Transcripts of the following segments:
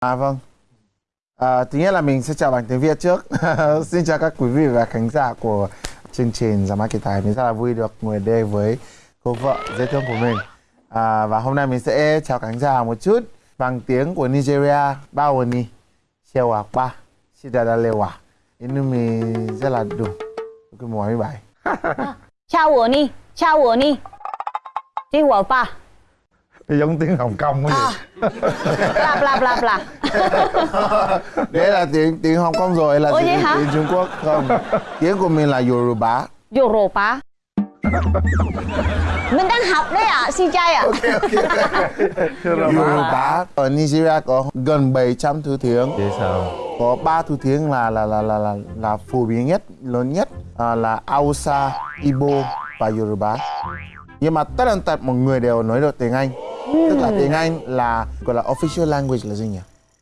À vâng. À, thứ nhất là mình sẽ chào bằng tiếng Việt trước. Xin chào các quý vị và khán giả của chương trình Giá Mã Kỳ Tài. Mình rất là vui được ngồi đây với cô vợ dễ thương của mình. À, và hôm nay mình sẽ chào khán giả một chút bằng tiếng của Nigeria. Bao ni, xe à ba, chidada lewa. nhưng mình rất là đủ. Cái mùa bài. Chào ồn ni, chào ồn ni, chèo ba giống tiếng Hồng Kông quá À. vậy Bla bla bla. Đấy là tiếng tiếng Hồng Kông rồi là Ủa vậy tiếng, hả? tiếng Trung Quốc không. Tiếng của mình là Yoruba. Yoruba. Mình đang học đấy ạ, xin chay ạ. Yoruba ở Nigeria có gần 700 thứ tiếng. vậy sao có ba thứ tiếng là là là là là, là phổ biến nhất lớn nhất à, là Hausa, Igbo và Yoruba nhưng mà tất tần tật mọi người đều nói được tiếng Anh tức là tiếng Anh là gọi là official language là gì nhỉ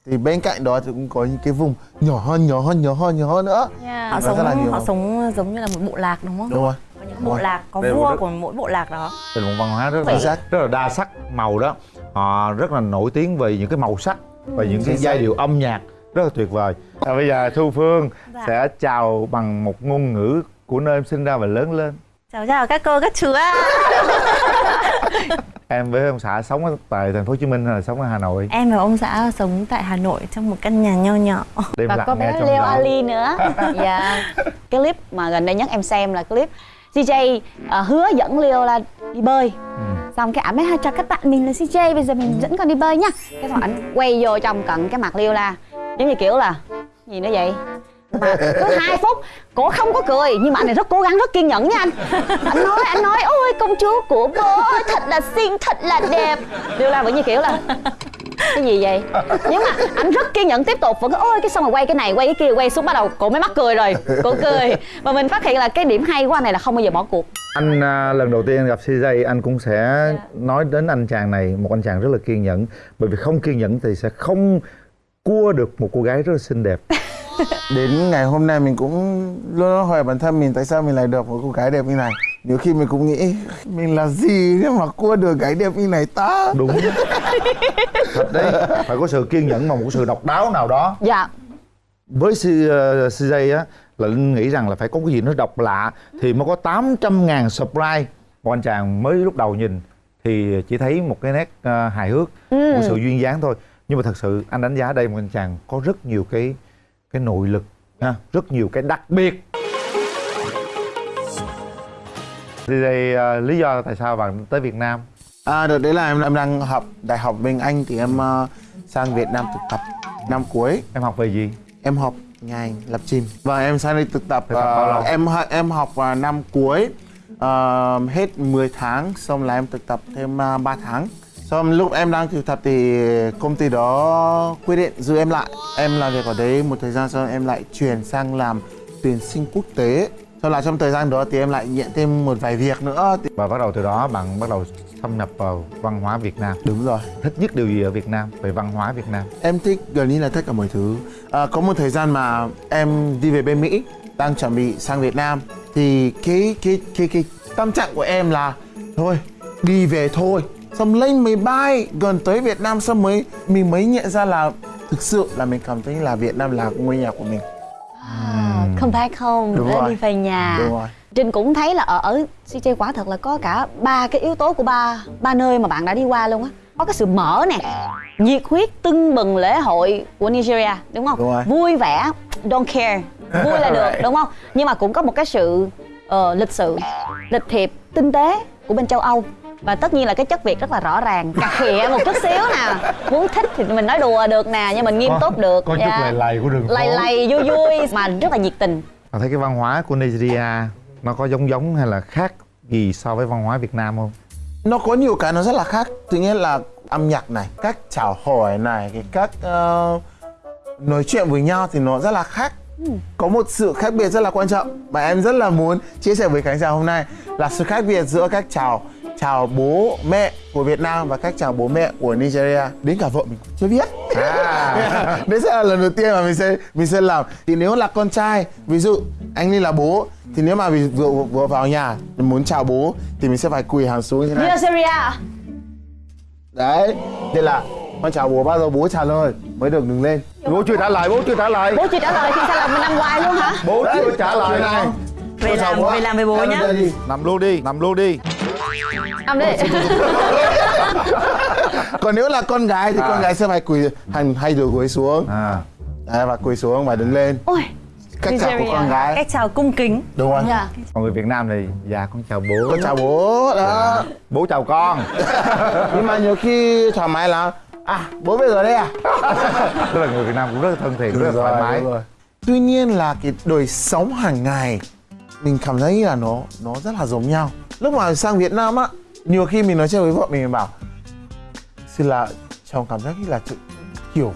thì bên cạnh đó thì cũng có những cái vùng nhỏ hơn nhỏ hơn nhỏ hơn nhỏ hơn nữa Yeah. họ Và rất là sống nhiều. họ sống giống như là một bộ lạc đúng không? đúng rồi Có những bộ lạc có Đây là vua của mỗi bộ lạc đó. Là một văn hóa rất là rất là đa sắc màu đó họ rất là nổi tiếng về những cái màu sắc và những cái giai điệu âm nhạc rất là tuyệt vời à, bây giờ thu phương Dạ. sẽ chào bằng một ngôn ngữ của nơi em sinh ra và lớn lên Chào chào các cô các chú ạ. em với ông xã sống ở tại thành phố hồ chí minh hay là sống ở hà nội Em và ông xã sống tại Hà Nội trong một căn nhà nho nhỏ. đêm Và có bé Leo Ali nữa. Dạ. Cái clip mà gần đây nhất em xem là clip CJ ờ, hứa dẫn Leo là đi bơi. Ừ. Xong cái ảnh mới "Ha, chào các bạn mình là CJ bây giờ mình dẫn con đi bơi nha. Cái xong ảnh quay vô trong cận cái mặt Leo la giống như kiểu là gì nữa vậy? Mà cứ hai phút cổ không có cười nhưng mà anh này rất cố gắng rất kiên nhẫn nha anh. Anh nói anh nói ôi công chúa của bố thật là xinh thật là đẹp. Leo la vẫn như kiểu là cái gì vậy? Nhưng mà anh rất kiên nhẫn tiếp tục vẫn cứ, ôi cái xong rồi quay cái này quay cái kia quay xuống bắt đầu cổ mới mắc cười rồi cổ cười. Và mình phát hiện là cái điểm hay của anh này là không bao giờ bỏ cuộc. Anh à, lần đầu tiên gặp CJ anh cũng sẽ Dạ. nói đến anh chàng này một anh chàng rất là kiên nhẫn. Bởi vì không kiên nhẫn thì sẽ không cua được một cô gái rất là xinh đẹp đến ngày hôm nay mình cũng luôn hỏi bản thân mình tại sao mình lại được một cô gái đẹp như này. Nhiều khi mình cũng nghĩ mình là gì để mà cua được gái đẹp như này ta? Đúng. Thật đấy. Phải có sự kiên nhẫn mà một sự độc đáo nào đó. Dạ. Với CJ á là Linh nghĩ rằng là phải có cái gì nó độc lạ thì mới có 800 ngàn subscribe một anh chàng mới lúc đầu nhìn thì chỉ thấy một cái nét ờ, hài hước một sự duyên dáng thôi. Nhưng mà thật sự anh đánh giá đây một anh chàng có rất nhiều cái cái nội lực ha, rất nhiều cái đặc biệt. CJ ờ, lý do tại sao bạn tới Việt Nam? À, đợt đấy là em, em đang học đại học bên Anh thì em ờ, sang Việt Nam thực tập năm cuối. Em học về gì? Em học ngành lập trình. Và em sang đây thực tập Thực tập lâu? em em học vào năm cuối ờ, hết 10 tháng xong là em thực tập thêm uh, 3 tháng xong lúc em đang thực tập thì công ty đó quyết định giữ em lại. Em làm việc ở đấy một thời gian sau em lại chuyển sang làm tuyển sinh quốc tế. Sau là trong thời gian đó thì em lại nhận thêm một vài việc nữa. Và bắt đầu từ đó bạn bắt đầu thâm nhập vào văn hóa Việt Nam. Đúng rồi. Thích nhất điều gì ở Việt Nam? Về văn hóa Việt Nam. Em thích gần như là tất cả mọi thứ. À, Có một thời gian mà em đi về bên Mỹ Đang chuẩn bị sang Việt Nam. Thì cái cái cái cái tâm trạng của em là Thôi đi về thôi Xong lên máy bay gần tới Việt Nam Xong mới mình mới nhận ra là Thực sự là mình cảm thấy là Việt Nam là ngôi nhà của mình. Không phải không Đúng rồi. đi về nhà. Đúng rồi. Trinh cũng thấy là ở ở CJ quả thật là có cả ba cái yếu tố của ba ba nơi mà bạn đã đi qua luôn á. Có cái sự mở nè nhiệt huyết tưng bừng lễ hội của Nigeria đúng không? Đúng rồi. vui vẻ don't care vui là được đúng không? Nhưng mà cũng có một cái sự ờ, lịch sự lịch thiệp tinh tế của bên châu Âu và tất nhiên là cái chất Việt rất là rõ ràng. Cà khịa một chút xíu nè. Muốn thích thì mình nói đùa được nè nhưng mình nghiêm Có- túc được. có chút Dạ. lầy lầy của đường phố. lầy lầy vui vui mà rất là nhiệt tình. Bạn thấy cái văn hóa của Nigeria nó có giống giống hay là khác gì so với văn hóa Việt Nam không? Nó có nhiều cái nó rất là khác. Thứ nhất là âm nhạc này Cách chào hỏi này Cái cách ờ, nói chuyện với nhau thì nó rất là khác. Có một sự khác biệt rất là quan trọng mà em rất là muốn chia sẻ với khán giả hôm nay là sự khác biệt giữa cách chào chào bố mẹ của Việt Nam và cách chào bố mẹ của Nigeria. Đến cả vợ mình chưa biết. À. đấy sẽ là lần đầu tiên mà mình sẽ mình sẽ làm. Thì nếu là con trai ví dụ anh đi là bố thì nếu mà vì vừa vừa vào nhà mình muốn chào bố thì mình sẽ phải quỳ hàng xuống như thế này. Nigeria. Đấy thế là con chào bố bao giờ bố trả lời mới được đứng lên. Bố chưa trả lời bố chưa trả lời. Bố chưa trả lời thì sao là mình nằm hoài luôn hả? Bố chưa trả lời. này này. Về làm về làm với bố nhá. nằm luôn đi nằm luôn đi nằm đi còn nếu là con gái thì con gái sẽ phải quỳ hành hay được quỳ xuống. À. Đấy, và quỳ xuống và đứng lên. Ôi cách chào của con gái. Cách chào cung kính. Đúng không dạ. Còn người Việt Nam thì dạ con chào bố. Con chào bố đó. Bố chào con. Nhưng mà nhiều khi thoải mái là à bố về rồi đây à? Tức là người Việt Nam cũng rất là thân thiện rất là thoải mái. rồi. tuy nhiên là cái đời sống hàng ngày mình cảm thấy là nó nó rất là giống nhau. Lúc mà sang Việt Nam á nhiều khi mình nói chuyện với vợ mình, mình bảo xin là chồng cảm giác như là kiểu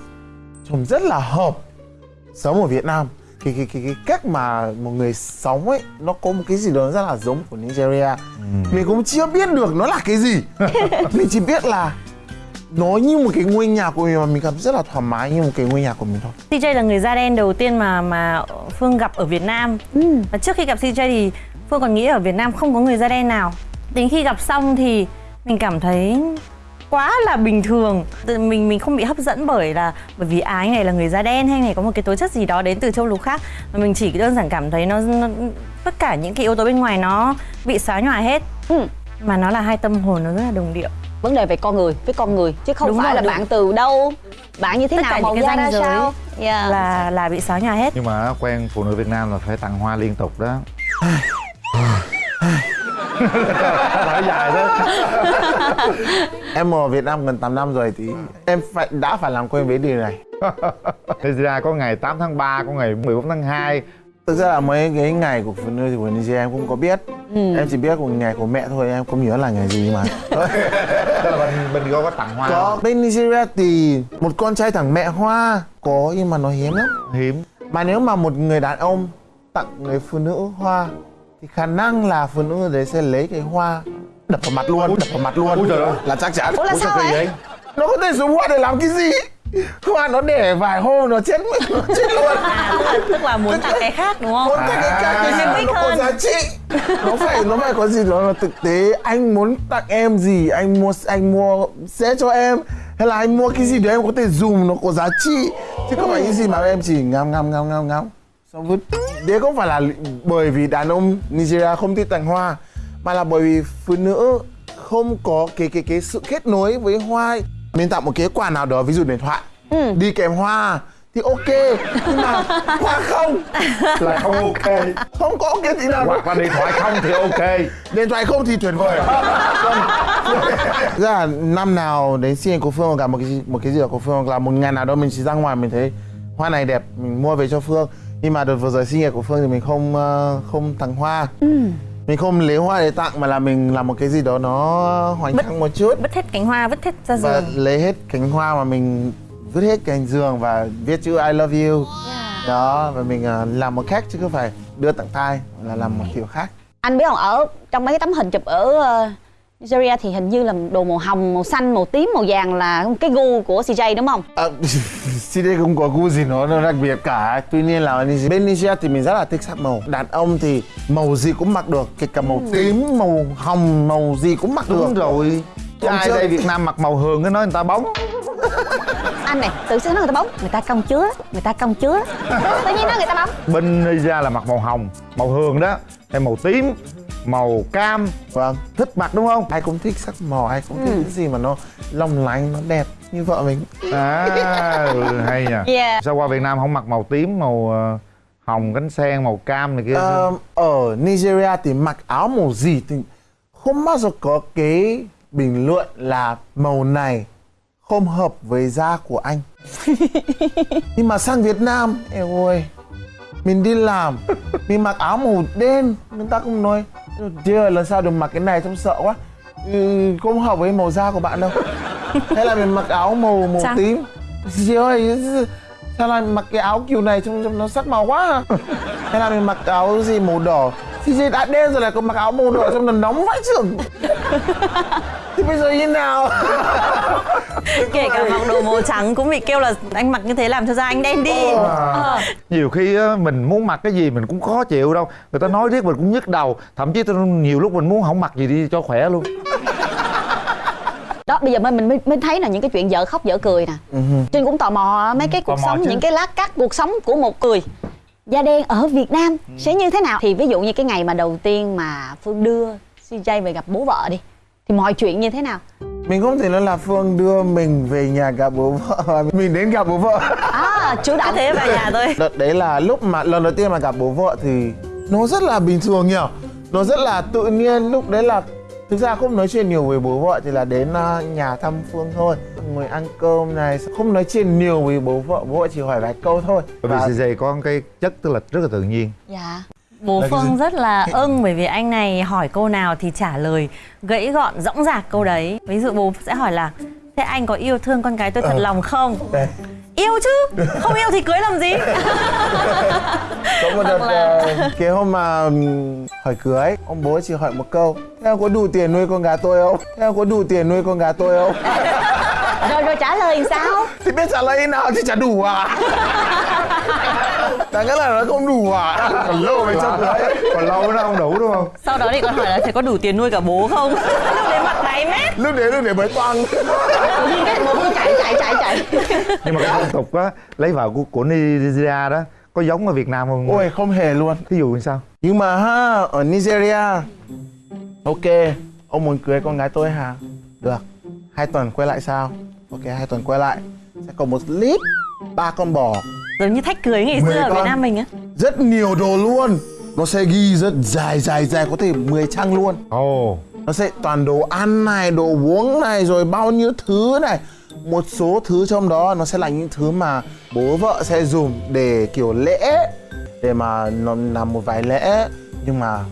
chồng rất là hợp sống ở Việt Nam. Cái cái cái cái cách mà một người sống ấy nó có một cái gì đó rất là giống của Nigeria. Mình cũng chưa biết được nó là cái gì. Mình chỉ biết là nó như một cái ngôi nhà của mình mà mình cảm rất là thoải mái như một cái ngôi nhà của mình thôi. CJ là người da đen đầu tiên mà mà Phương gặp ở Việt Nam. Và trước khi gặp CJ thì Phương còn nghĩ ở Việt Nam không có người da đen nào đến khi gặp xong thì mình cảm thấy quá là bình thường. Tự mình mình không bị hấp dẫn bởi là bởi vì à anh này là người da đen hay này có một cái tố chất gì đó đến từ châu lục khác. Mà mình chỉ đơn giản cảm thấy nó, nó tất cả những cái yếu tố bên ngoài nó bị xóa nhòa hết. Ừ. mà nó là hai tâm hồn nó rất là đồng điệu. Vấn đề về con người với con người chứ không Đúng phải rồi, là đúng. bạn từ đâu. Bạn như thế Tất nào màu cái da ra sao? Dạ. là là bị xóa nhòa hết. Nhưng mà quen phụ nữ Việt Nam là phải tặng hoa liên tục đó nói dài đó em ở Việt Nam gần 8 năm rồi thì em phải đã phải làm quen với điều này. Thì ra có ngày 8 tháng 3 có ngày 14 tháng 2 thực ra là mấy cái ngày của phụ nữ thì của Nigeria em cũng có biết. Em chỉ biết của ngày của mẹ thôi em không nhớ là ngày gì mà. Tức là bên bên có có tặng hoa có. bên Nigeria thì một con trai thằng mẹ hoa. Có nhưng mà nó hiếm lắm. Hiếm. Mà nếu mà một người đàn ông tặng người phụ nữ hoa thì khả năng là phụ nữ đấy sẽ lấy cái hoa đập vào mặt luôn đập vào mặt luôn. Ôi trời ơi. là chắc chắn. Ủa là sao vậy? nó có thể dùng hoa để làm cái gì? Hoa nó để vài hôm nó chết nó chết luôn. À, tức, là, tức là muốn tặng cái khác đúng không? Muốn tặng cái khác cái gì À. nó có giá trị. Nó phải nó phải có gì đó là thực tế. Anh muốn tặng em gì anh mua anh mua sẽ cho em. Hay là anh mua cái gì đấy em có thể dùng nó có giá trị. Chứ không phải cái gì mà em chỉ ngắm ngắm ngắm ngắm ngắm. Xong vứt đấy không phải là bởi vì đàn ông Nigeria không thích tặng hoa mà là bởi vì phụ nữ không có cái cái cái sự kết nối với hoa mình tặng một cái quà nào đó ví dụ điện thoại. Đi kèm hoa thì ok nhưng mà hoa không. Là không ok. Không có cái gì nào. Hoặc là điện thoại không thì ok. Điện thoại không thì tuyệt vời. Ra là năm nào đến sinh nhật của phương hoặc cả một cái gì- một cái gì đó của phương hoặc là một ngày nào đó mình chỉ ra ngoài mình thấy hoa này đẹp mình mua về cho phương nhưng mà đợt vừa rồi sinh nhật của phương thì mình không ờ, không tặng hoa. Mình không lấy hoa để tặng mà là mình làm một cái gì đó nó hoành tráng một chút. vứt hết cánh hoa vứt hết ra và giường. lấy hết cánh hoa mà mình vứt hết cành giường và viết chữ I love you. Đó và mình ờ, làm một cách chứ không phải đưa tặng tay là làm một kiểu khác. Anh biết không ở trong mấy cái tấm hình chụp ở ờ, Nigeria thì hình như là đồ màu hồng màu xanh màu tím màu vàng là cái gu của CJ đúng không? À, CD không có gu gì nó, nó đặc biệt cả. Tuy nhiên là bên Nigeria thì mình rất là thích sắc màu. Đàn ông thì màu gì cũng mặc được Kể cả màu tím, màu hồng, màu gì cũng mặc đúng được. rồi. Chứ ai đây Việt Nam mặc màu hường cái nói người ta bóng. Anh này tự xưng nói người ta bóng. Người ta công chứa người ta công chứa. Tự nhiên nói người ta bóng. Bên Nigeria là mặc màu hồng màu hường đó hay màu tím màu cam Vâng thích mặc đúng không? Ai cũng thích sắc màu, ai cũng thích cái gì mà nó long lanh, nó đẹp như vợ mình. À ừ, hay nhỉ Yeah. sao qua Việt Nam không mặc màu tím màu ờ, hồng cánh sen màu cam này kia? Ờ, Ở Nigeria thì mặc áo màu gì thì không bao giờ có cái bình luận là màu này không hợp với da của anh. Nhưng mà sang Việt Nam em ơi mình đi làm mình mặc áo màu đen người ta cũng nói chưa lần sau đừng mặc cái này trông sợ quá. Ừ, không hợp với màu da của bạn đâu. Hay là mình mặc áo màu màu Sao? tím? Chị ơi sao lại mặc cái áo kiểu này trông, trông nó sắc màu quá à? hay là mình mặc áo gì màu đỏ? Thì chị đã đen rồi lại còn mặc áo màu đỏ trông nó nóng vãi chưởng. Thì bây giờ như nào kể cả mặc đồ màu trắng cũng bị kêu là anh mặc như thế làm cho da anh đen đi. À, nhiều khi á, mình muốn mặc cái gì mình cũng khó chịu đâu. Người ta nói riết mình cũng nhức đầu. Thậm chí tôi nhiều lúc mình muốn không mặc gì đi cho khỏe luôn. Đó bây giờ mình mình mới, mới thấy là những cái chuyện dở khóc dở cười nè. Trinh cũng tò mò mấy cái cuộc Ừ, mò sống chứ. những cái lát cắt cuộc sống của một người da đen ở Việt Nam Ừ. sẽ như thế nào? Thì ví dụ như cái ngày mà đầu tiên mà Phương đưa CJ về gặp bố vợ đi thì mọi chuyện như thế nào? Mình không thể nói là phương đưa mình về nhà gặp bố vợ mình đến gặp bố vợ. À cứ động thế vào nhà thôi đợt đấy là lúc mà lần đầu tiên mà gặp bố vợ thì nó rất là bình thường nhỉ? Nó rất là tự nhiên lúc đấy là thực ra không nói chuyện nhiều với bố vợ thì là đến ờ, nhà thăm phương thôi. Ngồi ăn cơm này không nói chuyện nhiều với bố vợ bố vợ chỉ hỏi vài câu thôi. Bởi Và- vì CJ có cái chất tức là rất là tự nhiên. Dạ Bố Phương rất là ưng bởi vì anh này hỏi câu nào thì trả lời gãy gọn dõng dạc câu đấy. Ví dụ bố sẽ hỏi là thế anh có yêu thương con gái tôi thật Ờ. lòng không? đây Yêu chứ, không yêu thì cưới làm gì? có một đợt là- ờ, cái hôm mà hỏi cưới ông bố chỉ hỏi một câu theo có đủ tiền nuôi con gà tôi không theo có đủ tiền nuôi con gà tôi không rồi rồi trả lời sao thì biết trả lời thế nào chứ chả đủ à đáng nghĩa là nó không đủ à còn lâu mới cho cưới còn lâu nó không đủ đúng không? Sau đó thì con hỏi là thế có đủ tiền nuôi cả bố không? Lúc đấy mặt đáy mét. lúc đấy lúc đấy mới toang. Nhiên cái bố cứ chạy chạy chạy chạy. Nhưng mà cái phong tục á lấy vợ của của Nigeria đó có giống ở Việt Nam không? Ôi không hề luôn. Thí dụ như sao? Nhưng mà ha ở Nigeria ok ông muốn cưới con gái tôi hả? Được. Hai tuần quay lại sao? Ok hai tuần quay lại. Sẽ có một clip ba con bò Giống như thách cưới ngày xưa ở Việt. Nam mình á. rất nhiều đồ luôn. Nó sẽ ghi rất dài dài dài có thể 10 trang luôn. Ồ. Nó sẽ toàn đồ ăn này đồ uống này rồi bao nhiêu thứ này. Một số thứ trong đó nó sẽ là những thứ mà bố vợ sẽ dùng để kiểu lễ để mà nó làm một vài lễ. Nhưng mà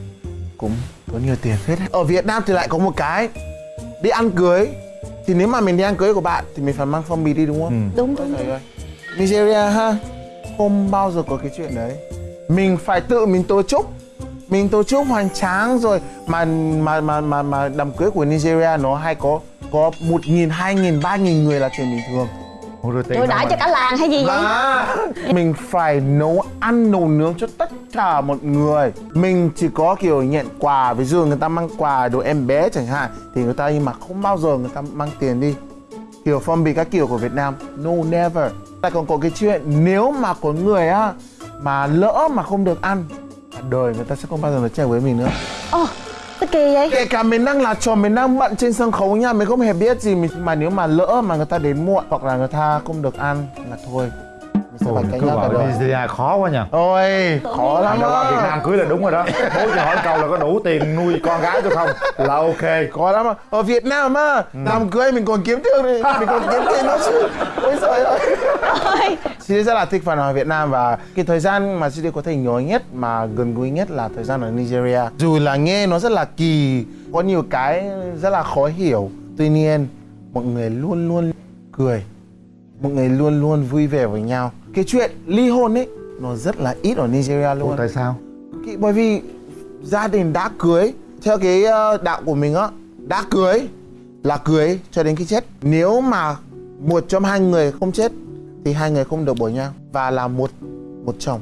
cũng tốn nhiều tiền phết ở Việt Nam thì lại có một cái đi ăn cưới. Thì nếu mà mình đi ăn cưới của bạn thì mình phải mang phong bì đi đúng không? đúng Ôi đúng trời ơi. Nigeria ha không bao giờ có cái chuyện đấy? Mình phải tự mình tổ chức mình tổ chức hoành tráng rồi. Mà mà mà mà mà đám cưới của Nigeria nó hay có có một nghìn hai nghìn ba nghìn người là chuyện bình thường. Đãi mà- cho cả làng hay gì vậy? Mà mình phải nấu ăn nấu nướng cho tất cả mọi người. Mình chỉ có kiểu nhận quà ví dụ người ta mang quà đồ em bé chẳng hạn thì người ta nhưng mà không bao giờ người ta mang tiền đi. Kiểu phong bì các kiểu của Việt Nam no never lại còn có cái chuyện nếu mà có người á mà lỡ mà không được ăn cả đời người ta sẽ không bao giờ nói chuyện với mình nữa. Ồ sao kỳ vậy? Kể cả mình đang là trò mình đang bận trên sân khấu nha mình không hề biết gì mình mà nếu mà lỡ mà người ta đến muộn hoặc là người ta không được ăn là thôi phải cánh cứ nhau cả đời khó quá nhỉ ôi khó lắm á. Việt Nam cưới là đúng rồi đó. Bố chỉ hỏi câu là có đủ tiền nuôi con gái tôi không? Là ok. Khó lắm á. ở Việt Nam á làm cưới mình còn kiếm tiền đi mình còn kiếm tiền nữa chứ. Ôi trời ơi. Ôi. Chị rất là thích phản hồi Việt Nam và cái thời gian mà chị có thể nhớ nhất mà gần gũi nhất là thời gian ở Nigeria. Dù là nghe nó rất là kỳ, có nhiều cái rất là khó hiểu. Tuy nhiên, mọi người luôn luôn cười, mọi người luôn luôn vui vẻ với nhau. Cái chuyện ly hôn ấy nó rất là ít ở Nigeria Ủa, luôn. tại sao? Cái- bởi vì gia đình đã cưới theo cái ờ, đạo của mình á đã cưới là cưới cho đến khi chết. Nếu mà một trong hai người không chết thì hai người không được bỏ nhau và là một một chồng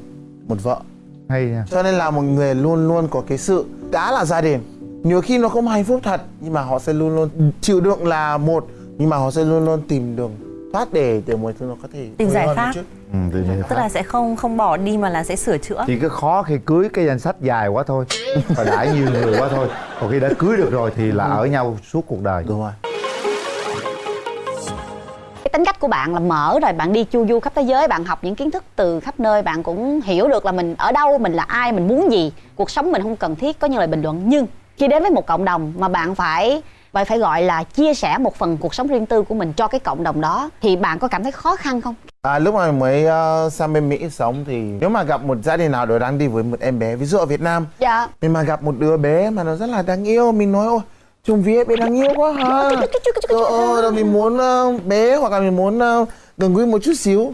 một vợ. Hay nha. Cho nên là mọi người luôn luôn có cái sự đã là gia đình. Nhiều khi nó không hạnh phúc thật nhưng mà họ sẽ luôn luôn chịu đựng là một nhưng mà họ sẽ luôn luôn tìm đường thoát để mọi thứ nó có thể Tìm giải pháp. một ừ, nhiên Tức là sẽ không không bỏ đi mà là sẽ sửa chữa. chỉ cứ khó khi cưới cái danh sách dài quá thôi. Và đãi nhiều người quá thôi. Còn khi đã cưới được rồi thì là ở nhau suốt cuộc đời. Đúng rồi. Cái tính cách của bạn là mở rồi bạn đi chu du khắp thế giới bạn học những kiến thức từ khắp nơi bạn cũng hiểu được là mình ở đâu mình là ai mình muốn gì cuộc sống mình không cần thiết có những lời bình luận. Nhưng khi đến với một cộng đồng mà bạn phải phải phải gọi là chia sẻ một phần cuộc sống riêng tư của mình cho cái cộng đồng đó. Thì bạn có cảm thấy khó khăn không? À, lúc mà mình mới ờ, sang bên Mỹ sống thì nếu mà gặp một gia đình nào đó đang đi với một em bé ví dụ ở Việt Nam dạ. mình mà gặp một đứa bé mà nó rất là đáng yêu mình nói ôi trông vía bé đáng yêu quá ha ờ, ờ, rồi mình muốn ờ, bé hoặc là mình muốn ờ, gần gũi một chút xíu.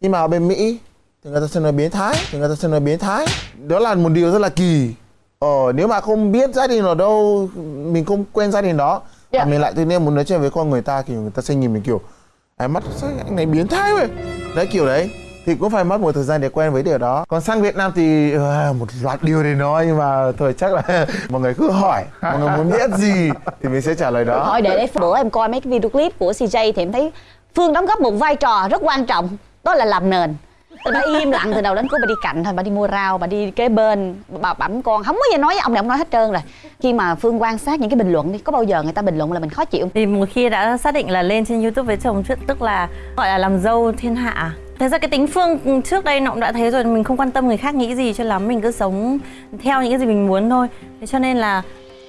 Nhưng mà ở bên Mỹ thì người ta sẽ nói biến thái thì người ta sẽ nói biến thái. Đó là một điều rất là kỳ ờ nếu mà không biết gia đình ở đâu mình không quen gia đình đó Dạ. mà mình lại tự nhiên muốn nói chuyện với con người ta thì người ta sẽ nhìn mình kiểu ánh mắt sao anh này biến thái vậy? Đấy kiểu đấy. Thì cũng phải mất một thời gian để quen với điều đó. Còn sang Việt Nam thì ờ, một loạt điều để nói nhưng mà thôi chắc là mọi người cứ hỏi mọi người muốn biết gì thì mình sẽ trả lời đó. Thôi để đấy bữa em coi mấy cái video clip của CJ thì em thấy Phương đóng góp một vai trò rất quan trọng đó là làm nền bà im lặng từ đầu đến cuối, bà đi cạnh thôi, bà đi mua rau, bà đi kế bên, bà bẩm con không có gì nói với ông này ông nói hết trơn rồi khi mà phương quan sát những cái bình luận đi, có bao giờ người ta bình luận là mình khó chịu Thì một khi đã xác định là lên trên YouTube với chồng trước tức là, gọi là làm dâu thiên hạ. À? Thật ra cái tính Phương trước đây nó cũng đã thấy rồi, mình không quan tâm người khác nghĩ gì cho lắm, mình cứ sống theo những cái gì mình muốn thôi. Thế cho nên là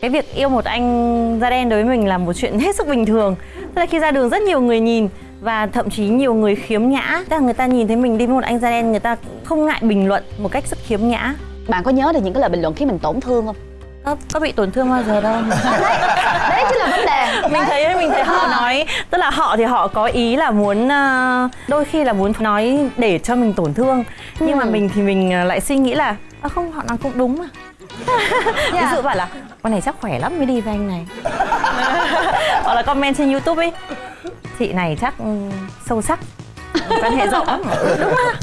cái việc yêu một anh da đen đối với mình là một chuyện hết sức bình thường. Tức là khi ra đường rất nhiều người nhìn và thậm chí nhiều người khiếm nhã. Tức là người ta nhìn thấy mình đi với một anh da đen người ta không ngại bình luận một cách rất khiếm nhã. Bạn có nhớ được những cái lời bình luận khiến mình tổn thương không? Có, có bị tổn thương bao giờ đâu. Đấy chính là vấn đề. Mình thấy mình thấy họ nói tức là họ thì họ có ý là muốn ờ, đôi khi là muốn nói để cho mình tổn thương. Nhưng mà Ừ. mình thì mình ờ, lại suy nghĩ là à, không họ nói cũng đúng mà ví dụ bảo là con này chắc khỏe lắm mới đi với anh này. Hoặc là comment trên youtube ấy chị này chắc ừ, sâu sắc quan hệ rộng lắm. Đúng mà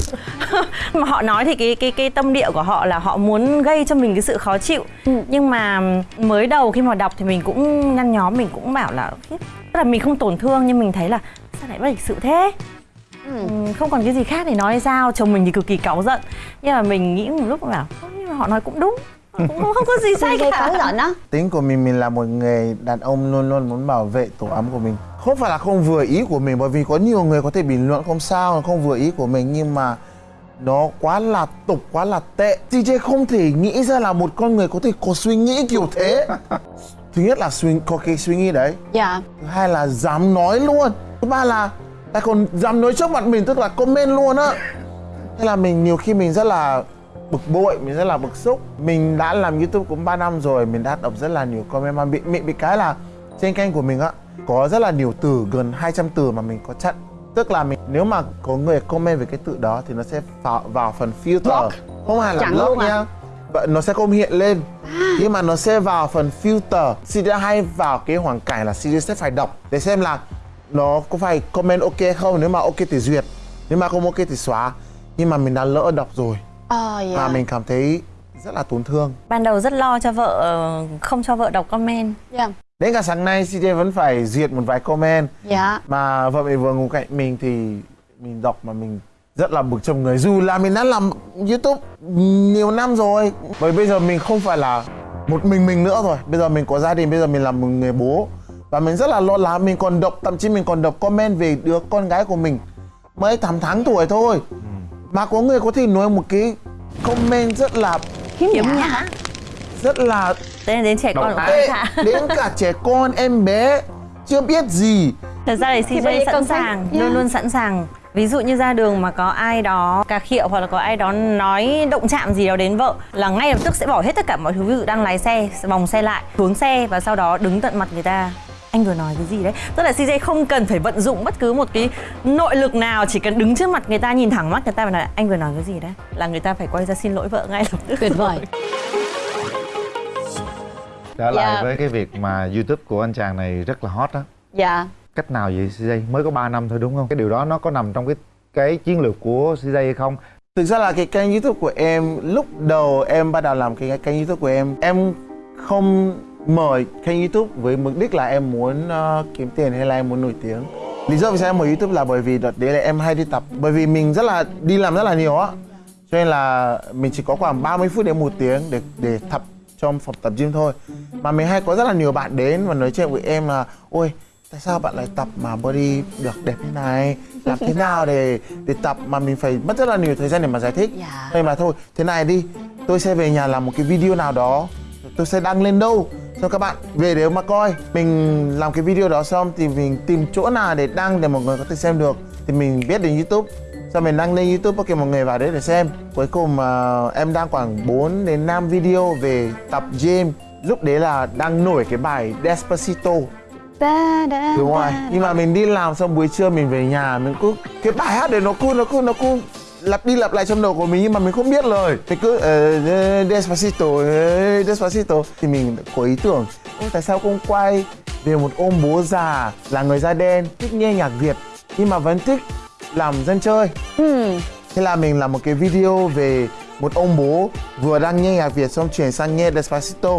mà họ nói thì cái cái cái tâm địa của họ là họ muốn gây cho mình cái sự khó chịu. Nhưng mà mới đầu khi mà đọc thì mình cũng nhăn nhóm mình cũng bảo là tức là mình không tổn thương nhưng mình thấy là sao lại bất lịch sự thế? Ừ, không còn cái gì khác để nói hay sao chồng mình thì cực kỳ cáu giận. Nhưng mà mình nghĩ một lúc "Không, nhưng mà họ nói cũng đúng cũng không, có gì sai cả. cáu giận đó tính của mình mình là một người đàn ông luôn luôn muốn bảo vệ tổ ấm của mình. Không phải là không vừa ý của mình bởi vì có nhiều người có thể bình luận không sao không vừa ý của mình nhưng mà nó quá là tục quá là tệ. DJ không thể nghĩ ra là một con người có thể có suy nghĩ kiểu thế. Thứ nhất là suy có cái suy nghĩ đấy. Dạ. Thứ hai là dám nói luôn. Thứ ba là lại còn dám nói trước mặt mình tức là comment luôn á. Thế là mình nhiều khi mình rất là bực bội mình rất là bực xúc. Mình đã làm youtube cũng 3 năm rồi mình đã đọc rất là nhiều comment. Mà bị bị, bị cái là trên kênh của mình á có rất là nhiều từ gần 200 từ mà mình có chặn. Tức là mình nếu mà có người comment về cái từ đó thì nó sẽ vào, vào phần filter. Block. không phải là block à? nha. Nó sẽ không hiện lên. Nhưng mà nó sẽ vào phần filter. CD hay vào cái hoàn cảnh là CD sẽ phải đọc để xem là nó có phải comment ok không. Nếu mà ok thì duyệt. Nếu mà không ok thì xóa. Nhưng mà mình đã lỡ đọc rồi ờ dạ. và mình cảm thấy rất là tổn thương. Ban đầu rất lo cho vợ ờ, không cho vợ đọc comment. Dạ. Đến cả sáng nay CD vẫn phải duyệt một vài comment. Dạ. Mà vợ mình vừa ngủ cạnh mình thì mình đọc mà mình rất là bực trong người. Dù là mình đã làm youtube nhiều năm rồi bởi bây giờ mình không phải là một mình mình nữa rồi. Bây giờ mình có gia đình bây giờ mình là một người bố. Và mình rất là lo lắng mình còn đọc thậm chí mình còn đọc comment về đứa con gái của mình. Mới 8 tháng tuổi thôi mà có người có thể nói một cái comment rất là khiếm nhã. nhã. Rất là đến đến trẻ con tệ đến cả trẻ con em bé chưa biết gì. Thật ra thì CJ sẵn sàng, Yeah. luôn luôn sẵn sàng. Ví dụ như ra đường mà có ai đó cà khịa hoặc là có ai đó nói động chạm gì đó đến vợ là ngay lập tức sẽ bỏ hết tất cả mọi thứ. Ví dụ đang lái xe, vòng xe lại, xuống xe và sau đó đứng tận mặt người ta. Anh vừa nói cái gì đấy? Tức là CJ không cần phải vận dụng bất cứ một cái nội lực nào, chỉ cần đứng trước mặt người ta nhìn thẳng mắt người ta và nói anh vừa nói cái gì đấy? Là người ta phải quay ra xin lỗi vợ ngay lập tức. tuyệt vời. Trở lại Dạ. với cái việc mà youtube của anh chàng này rất là hot á. Dạ. Cách nào vậy CJ mới có 3 năm thôi đúng không? Cái điều đó nó có nằm trong cái cái chiến lược của CJ hay không? Thực ra là cái kênh YouTube của em lúc đầu em bắt đầu làm cái kênh YouTube của em em không mở kênh YouTube với mục đích là em muốn ờ, kiếm tiền hay là em muốn nổi tiếng. Lý do vì sao em mở YouTube là bởi vì đợt đấy là em hay đi tập bởi vì mình rất là đi làm rất là nhiều á. Cho nên là mình chỉ có khoảng 30 phút đến một tiếng để để tập trong phòng tập gym thôi. Mà mình hay có rất là nhiều bạn đến và nói chuyện với em là ôi tại sao bạn lại tập mà body được đẹp như này làm thế nào để để tập mà mình phải mất rất là nhiều thời gian để mà giải thích Dạ. nên mà thôi thế này đi tôi sẽ về nhà làm một cái video nào đó tôi sẽ đăng lên đâu cho các bạn về để mà coi mình làm cái video đó xong thì mình tìm chỗ nào để đăng để mọi người có thể xem được. Thì mình viết đến youtube. Sau mình đăng lên youtube ok mọi người vào đấy để xem. Cuối cùng mà em đăng khoảng 4 đến 5 video về tập gym. Lúc đấy là đang nổi cái bài Despacito. Da đúng rồi. nhưng mà mình đi làm xong buổi trưa mình về nhà mình cứ cái bài hát đấy nó cứ nó cứ nó cứ lặp đi lặp lại trong đầu của mình nhưng mà mình không biết lời. Mình cứ uh, Despacito uh, Despacito. Thì mình có ý tưởng tại sao không quay về một ông bố già là người da đen thích nghe nhạc Việt nhưng mà vẫn thích làm dân chơi? Ừ. thế là mình làm một cái video về một ông bố vừa đang nghe nhạc Việt xong chuyển sang nghe Despacito.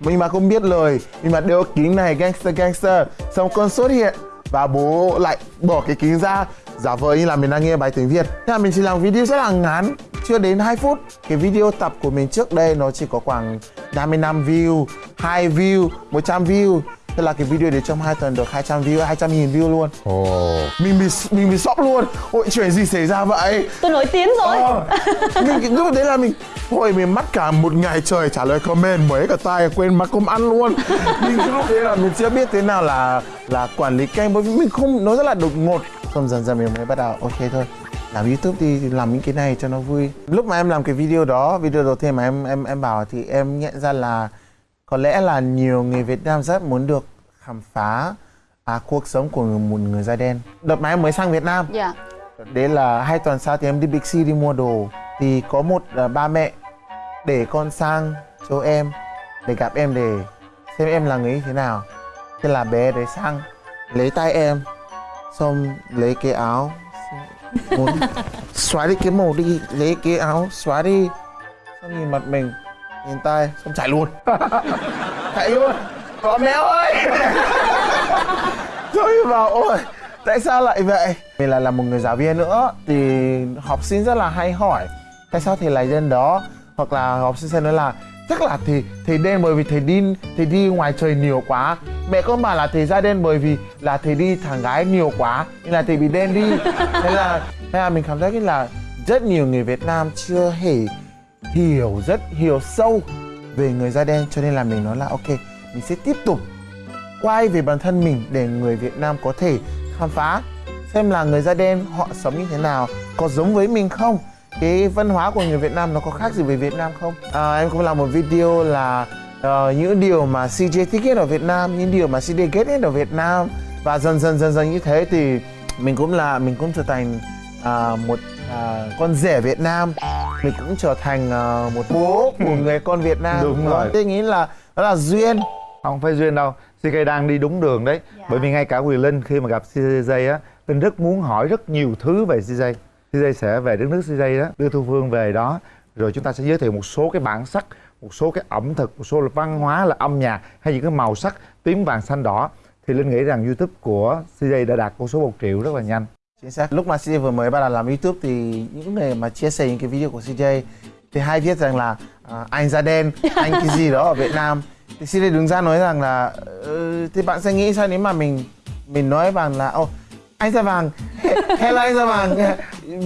Mình mà không biết lời nhưng mà đeo kính này gangster gangster. Xong con xuất hiện và bố lại bỏ cái kính ra giả vờ như là mình đang nghe bài tiếng Việt. Thế là mình chỉ làm video rất là ngắn chưa đến 2 phút. Cái video tập của mình trước đây nó chỉ có khoảng 55 view 2 view 100 view. Thế là cái video đấy trong 2 tuần được 200 view, 200 nghìn view luôn. Ồ. Mình bị mình bị sốc luôn. Ôi chuyện gì xảy ra vậy? Tôi nổi tiếng rồi. Ờ, mình lúc đấy là mình Ôi mình mất cả một ngày trời trả lời comment mấy cả tay quên mất công ăn luôn. Mình lúc đấy là mình chưa biết thế nào là là quản lý kênh bởi vì mình không nó rất là đột ngột xong dần dần mình mới bắt đầu. Ok thôi làm youtube đi thì làm những cái này cho nó vui. Lúc mà em làm cái video đó video đầu tiên mà em em em bảo thì em nhận ra là có lẽ là nhiều người Việt Nam rất muốn được khám phá à, cuộc sống của người, một người da đen. Đợt mà em mới sang Việt Nam dạ. Đấy là hai tuần sau thì em đi Big C đi mua đồ. Thì có một uh, ba mẹ để con sang chỗ em Để gặp em để xem em là người như thế nào. Thế là bé đấy sang lấy tay em Xong lấy cái áo. Muốn xóa đi cái màu đi Lấy cái áo xóa đi. Xong nhìn mặt mình Nhìn tay Xong chạy luôn. Chạy luôn. Có méo ơi. Rồi vào ôi Tại sao lại vậy? Mình là là một người giáo viên nữa thì học sinh rất là hay hỏi tại sao thầy lại dân đó? Hoặc là học sinh sẽ nói là chắc là thầy thầy đen bởi vì thầy đi thầy đi ngoài trời nhiều quá. Mẹ con bảo là thầy da đen bởi vì là thầy đi thằng gái nhiều quá nên là thầy bị đen đi. Thế là thế là mình cảm thấy là rất nhiều người Việt Nam chưa hề hiểu rất hiểu sâu về người da đen cho nên là mình nói là ok mình sẽ tiếp tục quay về bản thân mình để người Việt Nam có thể khám phá xem là người da đen họ sống như thế nào có giống với mình không cái văn hóa của người Việt Nam nó có khác gì với Việt Nam không? À, em cũng làm một video là ờ, những điều mà CJ thích nhất ở Việt Nam những điều mà CJ ghét nhất ở Việt Nam. Và dần dần dần dần như thế thì mình cũng là mình cũng trở thành à, một à, con rể Việt Nam. Mình cũng trở thành à, một bố của người con Việt Nam. Đúng rồi. tôi nghĩ là đó là duyên. Không phải duyên đâu. CK đang đi đúng đường đấy. Bởi vì ngay cả Quyền Linh khi mà gặp CJ á Linh rất muốn hỏi rất nhiều thứ về CJ CJ sẽ về đất nước CJ đó đưa Thu Phương về đó rồi chúng ta sẽ giới thiệu một số cái bản sắc một số cái ẩm thực một số là văn hóa là âm nhạc hay những cái màu sắc tím vàng xanh đỏ thì Linh nghĩ rằng YouTube của CJ đã đạt con số 1 triệu rất là nhanh Chính xác. Lúc mà CJ vừa mới bắt đầu làm YouTube thì những người mà chia sẻ những cái video của CJ thì hay viết rằng là à, anh da đen, anh cái gì đó ở Việt Nam. Thì CJ đứng ra nói rằng là "Ừ, thì bạn sẽ nghĩ sao nếu mà mình mình nói bằng là ô anh da vàng. Hello anh da vàng.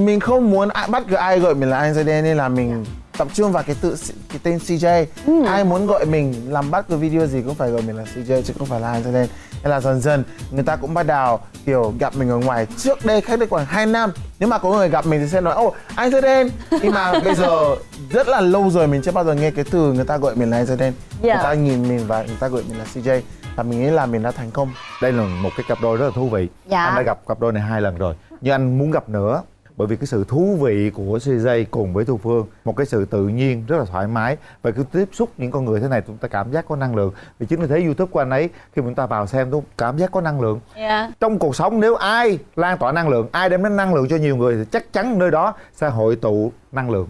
Mình không muốn bắt cứ ai gọi mình là anh da đen nên là mình tập trung vào cái tự cái tên CJ ai muốn gọi mình làm bắt cái video gì cũng phải gọi mình là CJ chứ không phải là anh da đen nên là dần dần người ta cũng bắt đầu kiểu gặp mình ở ngoài. Trước đây cách đây khoảng 2 năm nếu mà có người gặp mình thì sẽ nói ô anh da đen. Nhưng mà bây giờ rất là lâu rồi mình chưa bao giờ nghe cái từ người ta gọi mình là anh da đen. Dạ. người ta nhìn mình và người ta gọi mình là CJ và mình nghĩ là mình đã thành công. Đây là một cái cặp đôi rất là thú vị. Dạ. anh đã gặp cặp đôi này hai lần rồi. Nhưng anh muốn gặp nữa bởi vì cái sự thú vị của CJ cùng với Thu Phương một cái sự tự nhiên rất là thoải mái. Và cứ tiếp xúc những con người thế này chúng ta cảm giác có năng lượng. Vì chính vì thế YouTube của anh ấy khi chúng ta vào xem tôi cảm giác có năng lượng. Dạ. Trong cuộc sống nếu ai lan tỏa năng lượng ai đem đến năng lượng cho nhiều người thì chắc chắn nơi đó sẽ hội tụ năng lượng